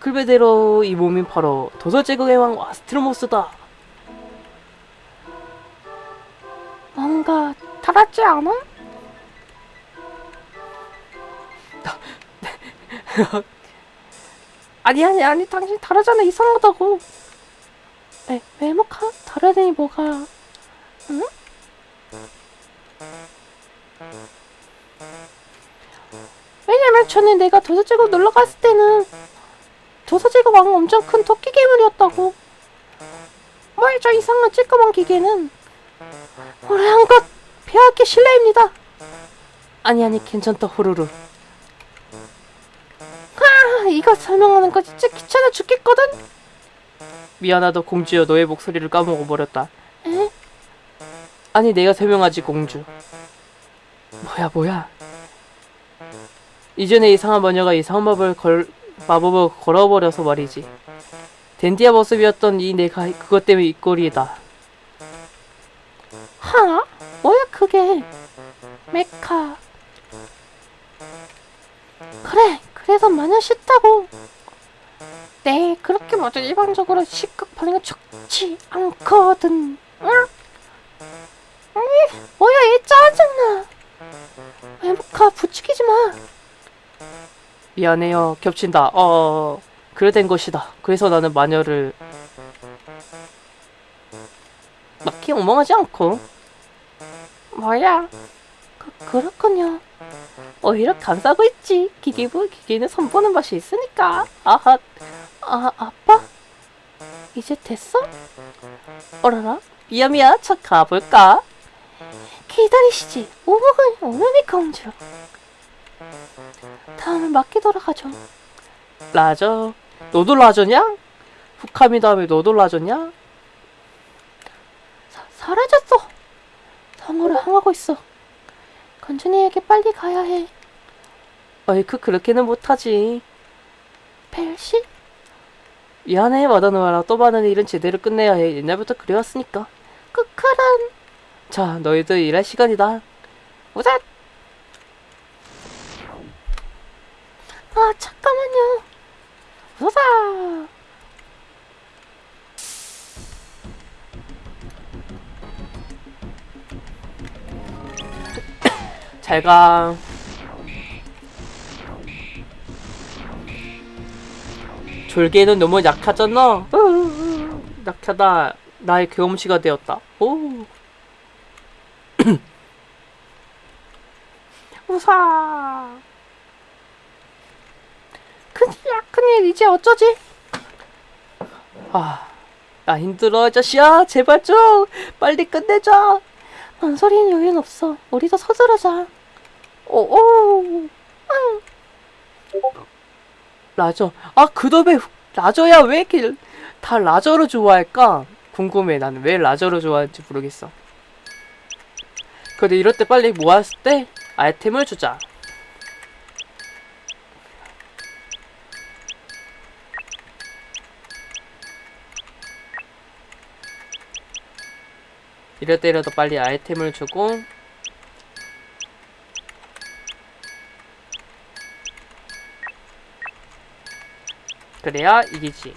글베대로 이 몸이 바로 도서제국의 왕 아스트로모스다. 뭔가 달았지 않아? 아니 아니 아니 당신 다르잖아 이상하다고 왜, 외모가 다르더니 뭐가 응? 왜냐면 전에 내가 도서제국 놀러 갔을 때는 도서제국 왕은 엄청 큰 토끼 괴물이었다고 뭘 저 이상한 찌끄만 기계는 오래 한것 폐하께 실례입니다 아니 아니 괜찮다 호루루. 아, 이거 설명하는 거 진짜 귀찮아 죽겠거든. 미안하다 공주여 너의 목소리를 까먹어 버렸다. 에? 아니 내가 설명하지 공주. 뭐야 뭐야. 이전에 이상한 마녀가 이상한 마법을 걸 마법을 걸어버려서 말이지. 댄디아 모습이었던 이 내가 그것 때문에 이 꼴이다. 하? 뭐야 그게? 메카. 그래, 그래서 마냥 싫다고. 네, 그렇게 맞아 일반적으로 시각 반응이 좋지 않거든. 응? 에이, 뭐야 얘 짜증나. 메카 부추기지 마. 미안해요 겹친다. 어 그래 된 것이다. 그래서 나는 마녀를 막히 엉망하지 않고 뭐야? 그, 그렇군요. 오히려 감싸고 있지. 기기부 기기는 선보는 맛이 있으니까. 아하 아, 아빠? 이제 됐어? 어라라 미야 미야 저 가볼까? 기다리시지. 오목은 오메미 공주. 다음은 맞게 돌아가죠. 라저 너도 라저냐? 후카미 다음에 너도 라저냐? 사, 사라졌어. 성으로 향하고 있어. 건준이에게 빨리 가야 해. 어이쿠 그렇게는 못하지. 벨시? 미안해 마다노아라 또 많은 일은 제대로 끝내야 해. 옛날부터 그래왔으니까. 크크란. 자 너희들 일할 시간이다. 우삿. 아 잠깐만요. 우사. 잘가. 졸개는 너무 약하잖아. 으으으, 약하다. 나의 경험치가 되었다. 오. 우사. 큰일이야 큰일 이제 어쩌지? 아, 나 힘들어, 아저씨야. 제발 좀 빨리 끝내자. 망설이는 여유는 없어. 우리도 서두르자. 오오. 라저. 아, 그놈의 라저야 왜 이렇게 다 라저로 좋아할까? 궁금해. 나는 왜 라저로 좋아하는지 모르겠어. 근데 이럴 때 빨리 모았을 때 아이템을 주자. 이럴 때라도 빨리 아이템을 주고 그래야 이기지.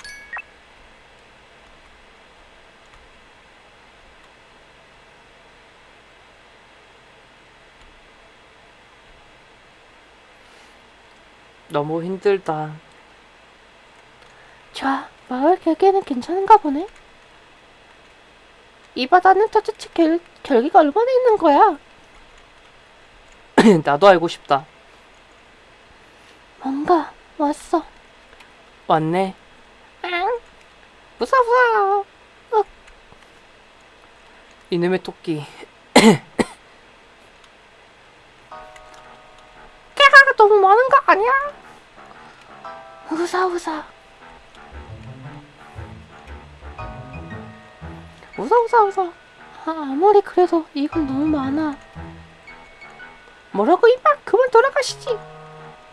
너무 힘들다. 좋아. 마을 결계는 괜찮은가 보네. 이 바다는 도대체 결, 결계가 얼마나 있는 거야? 나도 알고 싶다. 뭔가 왔어. 왔네. 응? 무서워. 어, 이놈의 토끼. 깨가 너무 많은 거 아니야? 우사우사. 우사우사우사. 아, 아무리 그래도 이건 너무 많아. 뭐라고 이마 그만 돌아가시지.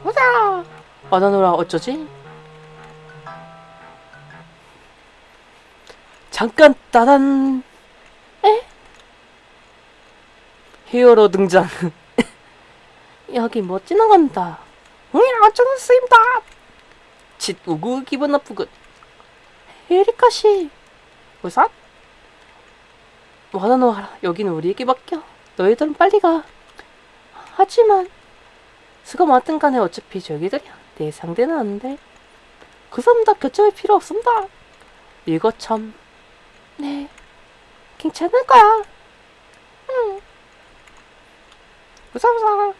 우사. 바다노라 어쩌지? 잠깐 따단. 에? 히어로 등장. 여기 뭐 지나간다. 응 어쩌는 쓰임다. 칫 우구 기분 나쁘군. 에리카 씨. 우산? 와다노하라. 여기는 우리에게 맡겨. 너희들은 빨리 가. 하지만 수가 많든 간에 어차피 저기들이야 내 상대는 안돼. 그 사람 다 결정할 필요 없습니다. 이거 참 네. 괜찮을 거야. 무사무사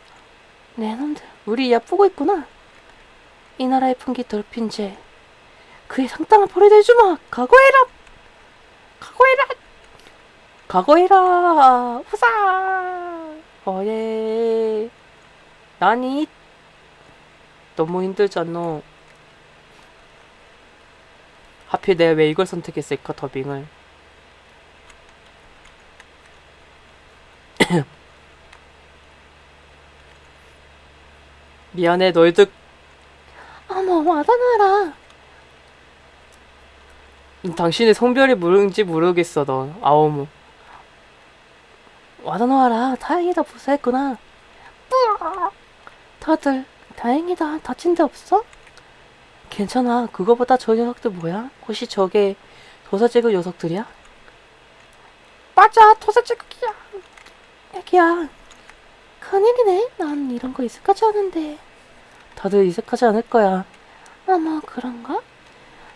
내 놈들. 우리 얕보고 있구나 이 나라의 풍기 죄. 그의 상당한 벌을 내주마. 각오해라. 각오해라 각오해라 후사 어예 나니 너무 힘들잖아 하필 내가 왜 이걸 선택했을까 더빙을 미안해 너희들 어머, 와다나라. 당신의 성별이 뭔지 모르겠어 너 아오무 와다나와라. 다행이다. 무사했구나. 다들 다행이다. 다친 데 없어? 괜찮아 그거보다 저 녀석들 뭐야? 혹시 저게 도사제국 녀석들이야? 맞아. 도사제국이야. 애기야. 큰일이네. 난 이런 거 익숙하지 않은데. 다들 이색하지 않을 거야 어머, 그런가?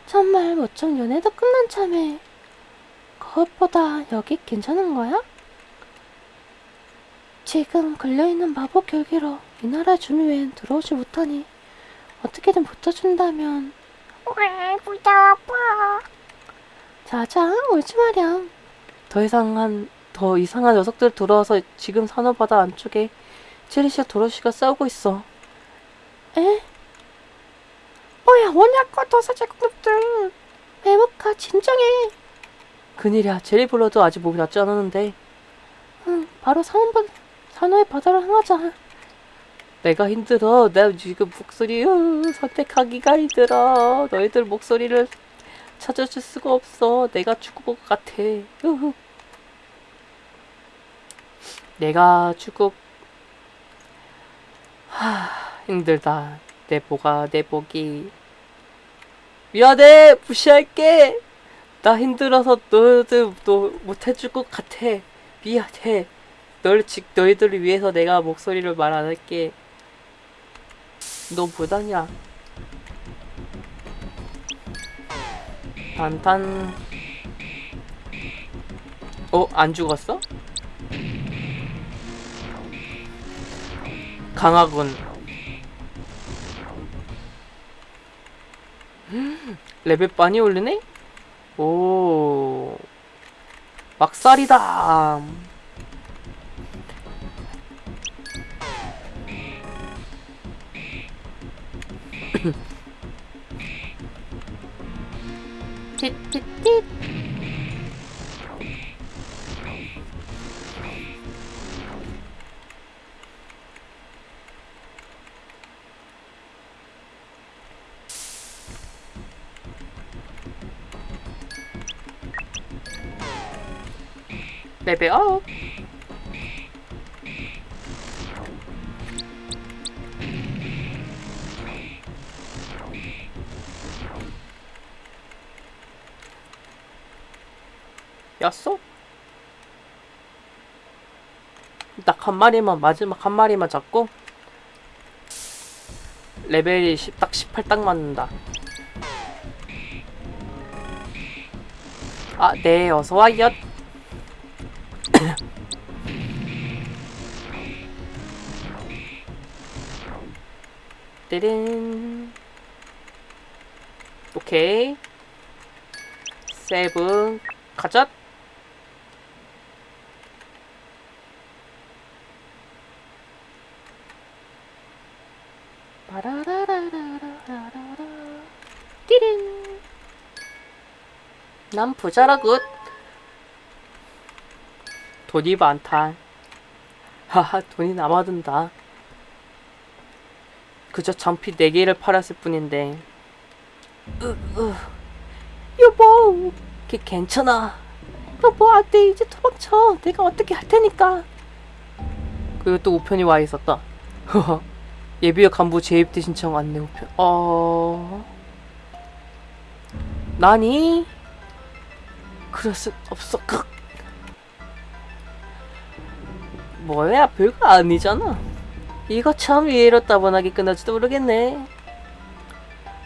정말 멋쩍 연애도 끝난 참에. 그것보다 여기 괜찮은 거야? 지금 걸려있는 마법 결계로 이 나라 주민 외엔 들어오지 못하니 어떻게든 붙어준다면 왜 부자 아파? 자자 울지 마렴 더 이상 한 더 이상한 녀석들 들어와서 지금 산호바다 안쪽에 체리시와 도로시가 싸우고 있어. 에? 뭐야 뭐냐고 도사제국놈들. 메모카 진정해. 큰일이야 제리 불러도 아직 몸이 낫지 않았는데. 응 바로 산호바, 산호의 바다로 향하자. 내가 힘들어. 내 지금 목소리 으, 선택하기가 힘들어. 너희들 목소리를 찾아줄 수가 없어. 내가 죽을 것 같아. 으흐. 내가 죽을 하 힘들다. 내 보가 내 복이. 미안해 무시할게. 나 힘들어서 너희들 너 못해줄 것 같아. 미안해. 널 지, 너희들을 위해서 내가 목소리를 말 안 할게. 너 부당이야. 단단. 어? 안 죽었어? 강하군. 음, 레벨 많이 올리네? 오. 막살이다 레벨 업 였어? 딱 한 마리만 마지막 한 마리만 잡고 레벨이 10, 딱 18 딱 맞는다. 아 네 어서와요 띠린 오케이. 세븐 가자 난 부자라 good. 돈이 많다. 하하 돈이 남아돈다 그저 장피 4개를 팔았을 뿐인데 여보 걔 괜찮아. 여보 안돼 이제 도망쳐 내가 어떻게 할 테니까 그리고 또 우편이 와 있었다. 예비역 간부 재입대 신청 안내 우편. 어. 나니? 그럴 수 없어. 크. 뭐야, 별거 아니잖아. 이거 참 이해로 따분하게 끝날지도 모르겠네.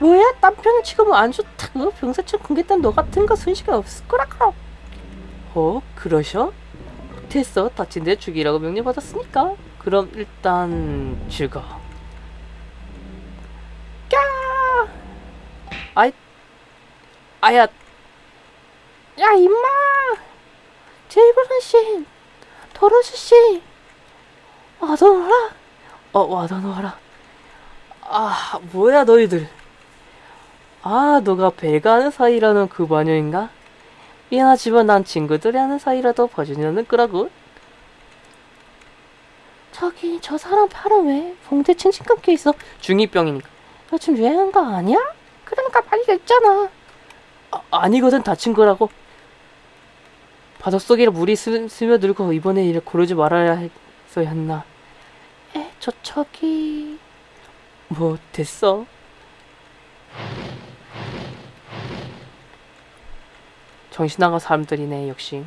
뭐야 남편은 지금 안 좋다고 병사청 공개단 너 같은 거 순식간 없을 거라고 어? 그러셔? 됐어. 다친 데 죽이라고 명령받았으니까. 그럼 일단 죽어. 야, 아이, 아야, 야 임마 제이브런 씨 도로시 씨 와도라 어, 와다 놓아라. 아, 뭐야, 너희들. 아, 너가 배가 하는 사이라는 그 마녀인가? 미안하지만 난 친구들이 하는 사이라도 봐주려는 거라고. 저기 저 사람 팔은 왜 봉대 칭칭 감겨 있어 중2병이니까. 요즘 유행한 거 아니야? 그러니까 빨리 냈잖아 아, 아니거든, 다친 거라고. 바닷속에 물이 스, 스며들고 이번에 일을 고르지 말아야 했어야 했나. 에저 저기 뭐, 됐어. 정신 나간 사람들이네, 역시.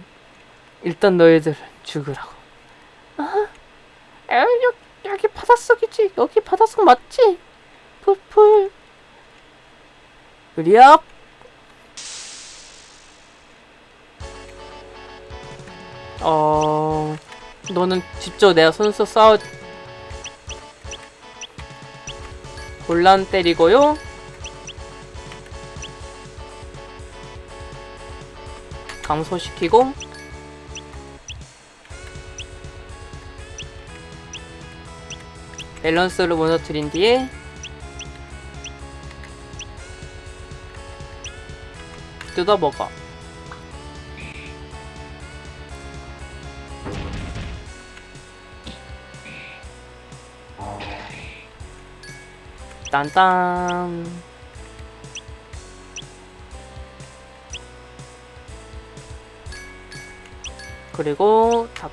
일단 너희들 죽으라고. 에 여, 여기 바닷속이지 여기 바닷속 맞지? 풀풀 으리압! 어... 너는 직접 내가 손수 싸워... 곤란 때리고요. 감소시키고 밸런스를 무너뜨린 뒤에 뜯어먹어. 딴딴. 그리고 닭,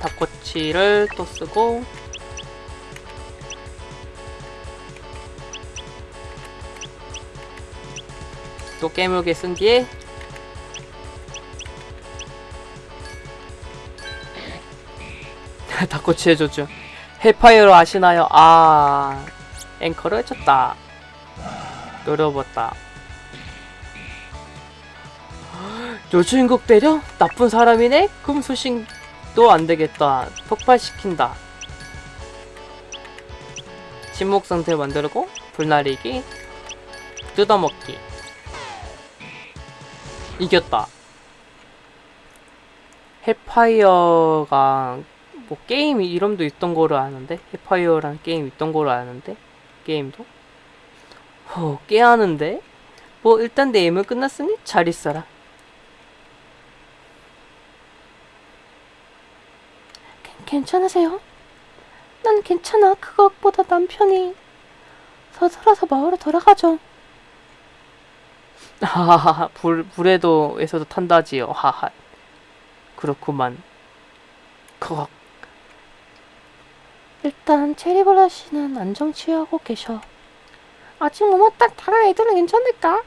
닭꼬치를 또 쓰고 또 깨물게 쓴 뒤에 닭꼬치 해줬죠 해파이어로 아시나요? 아 앵커를 해줬다. 노려봤다. 여주인공 때려? 나쁜 사람이네? 소식도 안되겠다. 폭발시킨다. 침묵 상태 만들고 불나리기 뜯어먹기. 이겼다. 해파이어가 뭐 게임 이름도 있던 거로 아는데? 해파이어라는 게임 있던 거로 아는데 게임도 어 깨하는데 뭐 일단 내 임무 끝났으니 잘 있어라. 괜찮으세요? 난 괜찮아 그것보다 남편이 서둘러서 마을로 돌아가죠 하하하 불 불에도에서도 탄다지요. 하하 그렇구만. 컥 일단 체리볼라 씨는 안정 취하고 계셔 아직 뭐딱 다른 애들은 괜찮을까?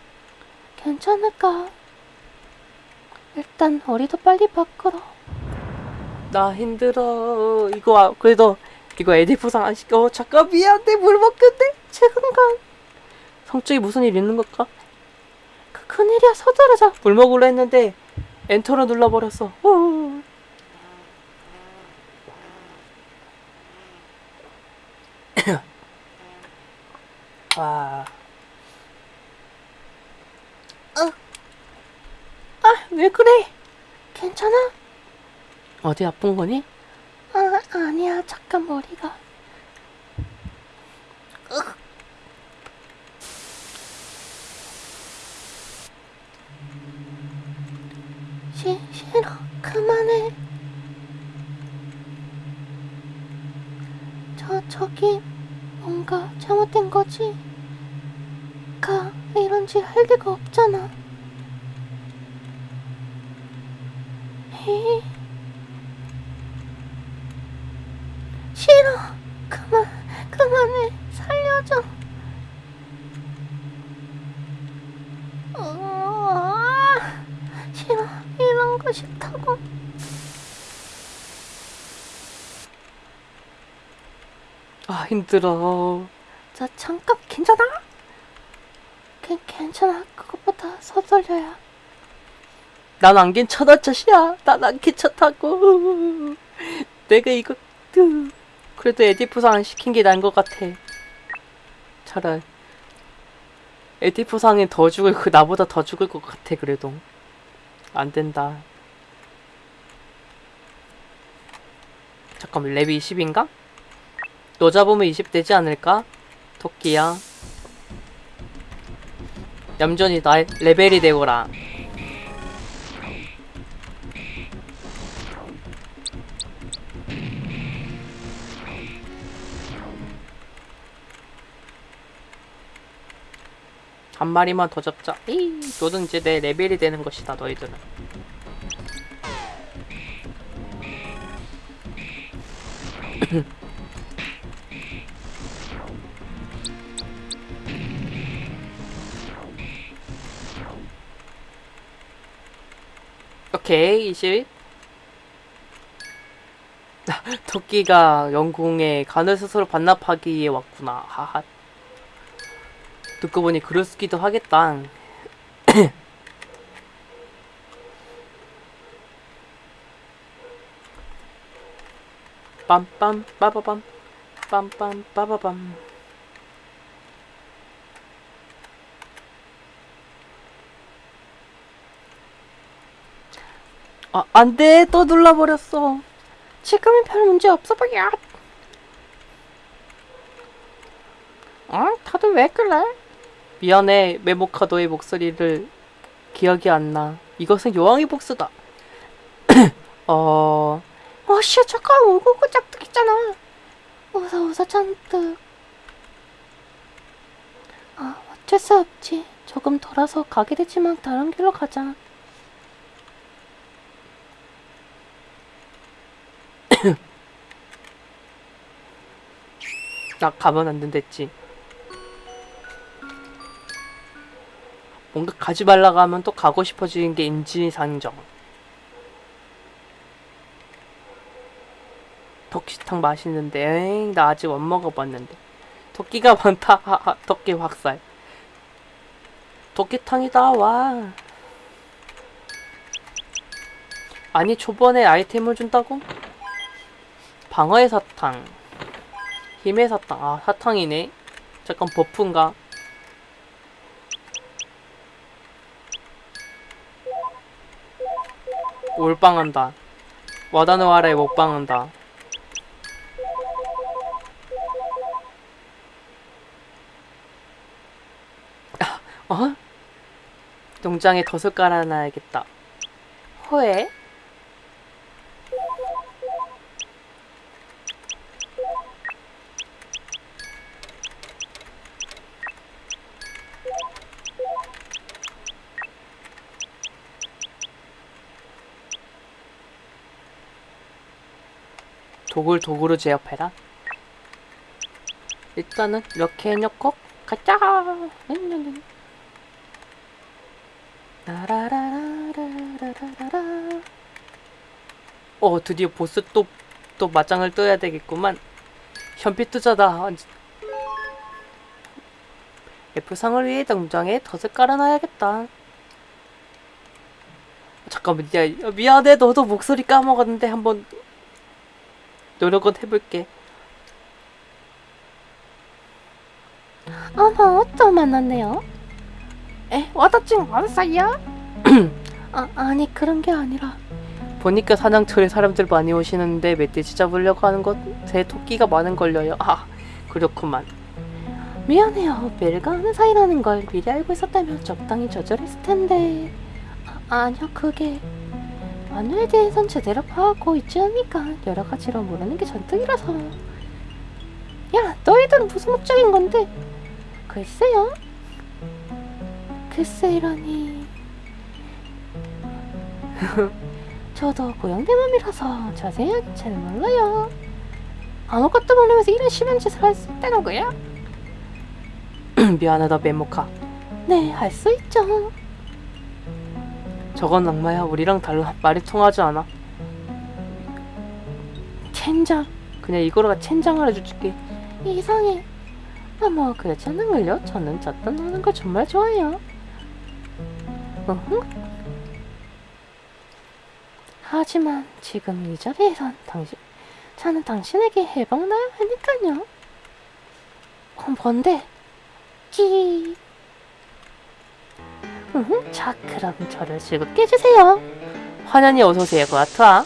괜찮을까? 일단 우리도 빨리 밖으로 나 힘들어. 이거 아, 그래도 이거 에디프상 안 시켜. 잠깐 미안해 물 먹겠대. 지금간 성적이 무슨 일 있는 걸까? 그 큰일이야 서두르자 물 먹으려 했는데 엔터를 눌러버렸어. 후. 아, 아왜 그래? 괜찮아? 어디 아픈 거니? 아 아니야 잠깐 머리가 시, 싫어 그만해 저 저기 뭔가 잘못된 거지 가 이런 짓할 리가 없잖아 히. 싫어. 그만, 그만해. 살려줘. 으아, 싫어. 이런 거 싫다고. 아 힘들어. 자, 잠깐 괜찮아? 괜 괜찮아. 서둘려야. 난 안 괜찮아 자시야. 난 안 괜찮다고. 내가 이거 으. 그래도 에디프상 안 시킨 게 나은 것 같아. 차라리 에디프상이 더 죽을 그 나보다 더 죽을 것 같아 그래도 안 된다. 잠깐만 랩이 20인가? 너 잡으면 20 되지 않을까? 토끼야. 얌전히 나 레벨이 되거라. 한 마리만 더 잡자. 에이, 너는 이제 내 레벨이 되는 것이다, 너희들은. 오케이, 20. 토끼가 영궁에 간을 스스로 반납하기 위해 왔구나. 하하. 듣고 보니 그럴수기도 하겠다. 빰빰 빠바밤 빰빰 빠바밤 아 안 돼 또 눌러버렸어 지금은 별 문제 없어 보여. 어? 다들 왜 그래? 미안해 메모카도의 목소리를 기억이 안 나 이것은 여왕의 복수다 어... 어, 씨, 잠깐 울고 그 짝득 있잖아. 웃어, 웃어, 잔뜩. 아, 어쩔 수 없지. 조금 돌아서 가게 되지만 다른 길로 가자. 나 가면 안 된댔지. 뭔가 가지 말라고 하면 또 가고 싶어지는 게 인지상정. 토끼탕 맛있는데, 에이, 나 아직 못 먹어봤는데. 토끼가 많다, 하하, 토끼 확살. 토끼탕이다, 와. 아니, 초반에 아이템을 준다고? 방어의 사탕. 힘의 사탕. 아, 사탕이네. 잠깐 버프인가? 올빵한다. 와다노아라에 먹방한다. 아, 어? 농장에 덫을 깔아놔야겠다. 호에? 독을 독으로 제압해라. 일단은 이렇게 해놓고 가자. 라라라라라라라라. 어 드디어 보스 또 또 맞짱을 떠야 되겠구만. 현피 투자다. F상을 위해 농장에 덫을 깔아놔야겠다. 잠깐만, 야, 미안해. 너도 목소리 까먹었는데 한번 노력은 해볼게. 어머, 또 만났네요. 에, 와다찡 왔어요? 아, 아니, 그런 게 아니라. 보니까 사냥터에 사람들 많이 오시는데 멧돼지 잡으려고 하는 것에 토끼가 많은 걸려요. 아, 그렇구만. 미안해요. 벨가 하는 사이라는 걸 미리 알고 있었다면 적당히 조절했을 텐데. 아, 아니요, 그게. 마누에 대해선 제대로 파악하고 있지 않으니까 여러 가지로 모르는 게 전득이라서. 야, 너희들은 무슨 목적인 건데? 글쎄요. 글쎄이라니. 저도 고양이 맘이라서 자세하게 잘 몰라요. 아무것도 모르면서 이런 심한 짓을 할 수 있다는 거야? 미안하다 메모카 네, 할 수 있죠. 저건 악마야 우리랑 달라 말이 통하지 않아 젠장, 그냥 이거로가 첸장을 해줄게 이상해. 아, 뭐 그렇지 않은걸요? 저는 잣단 노는 걸 정말 좋아해요. 으흠. 하지만 지금 이 자리에선 당신, 저는 당신에게 해방나야 하니까요. 어, 뭔데? 끼. 으흠, 자, 그럼 저를 즐겁게 해주세요. 환연히 어서오세요. 고아트와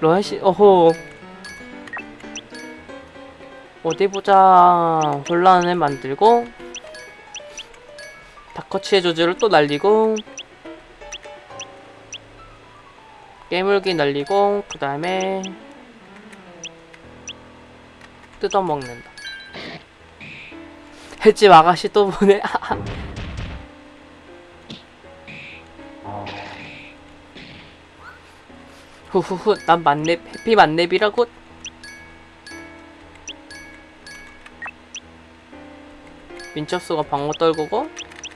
로아씨 어호 어디 보자. 혼란을 만들고 다커치의 조주를 또 날리고 깨물기 날리고 그 다음에 뜯어먹는다 횟집 아가씨 또 보네. 후후후 난 만렙 해피 만렙이라고? 민첩수가 방어 떨구고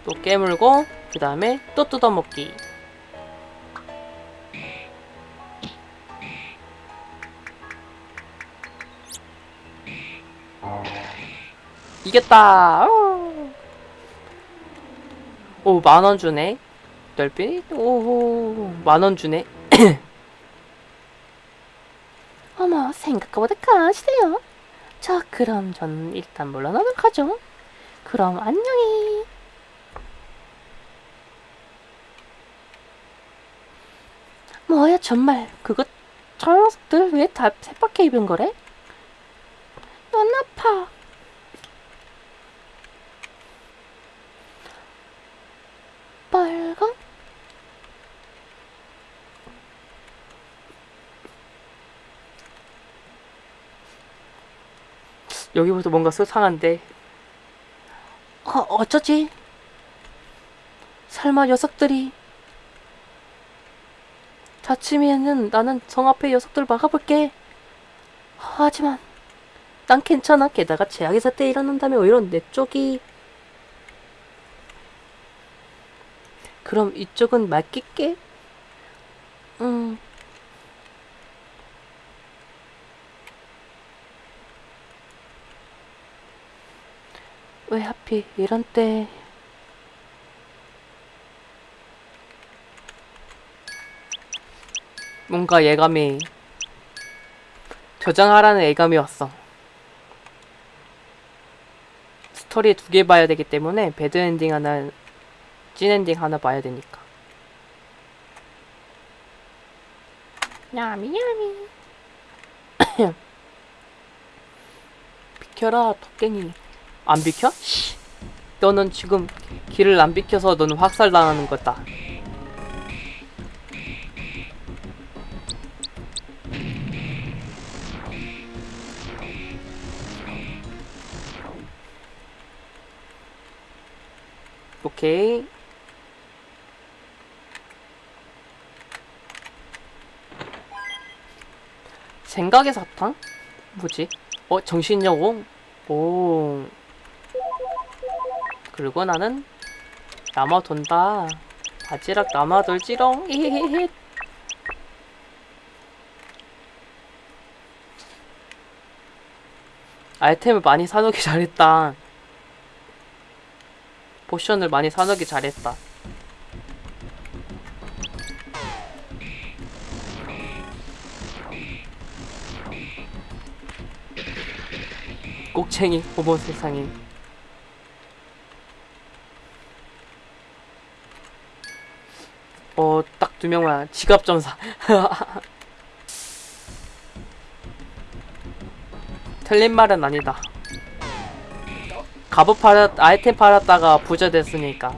또 깨물고 그 다음에 또 뜯어먹기 이겼다 오 만원 주네 넓이 오호 만원 주네 어머, 생각보다 강하시네요. 자, 그럼 전 일단 물러나도록 하죠. 그럼 안녕히. 뭐야, 정말. 그거, 저 녀석들 왜 다 새밖에 입은 거래? 눈 아파. 빨강? 여기부터 뭔가 수상한데. 어, 어쩌지? 설마 녀석들이 다치면은 나는 성 앞에 녀석들 막아볼게. 하지만 난 괜찮아. 게다가 제약의 사태 일어난다면 오히려 내 쪽이. 그럼 이쪽은 맡길게. 음 왜 하필 이런 때? 뭔가 예감이 저장하라는 예감이 왔어. 스토리 두 개 봐야 되기 때문에 bad ending 하나 찐 엔딩 하나 봐야 되니까. yummy yummy 비켜라 덕갱이 안 비켜? 씨. 너는 지금 길을 안 비켜서 너는 확살당하는 거다 오케이 생각의 사탕? 뭐지? 어 정신여공? 오 그리고 나는 남아 돈다. 바지락 남아 돌지롱. 히히히 아이템을 많이 사놓기 잘했다. potion을 많이 사놓기 잘했다. 꼭챙이 어머 세상에 어, 딱 두 명만 지갑 점사. 틀린 말은 아니다. 갑옷 팔았, 아이템 팔았다가 부자 됐으니까.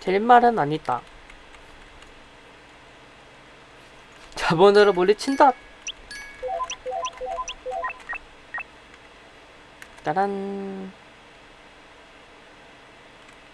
틀린 말은 아니다. 자본으로 물리친다. 따란.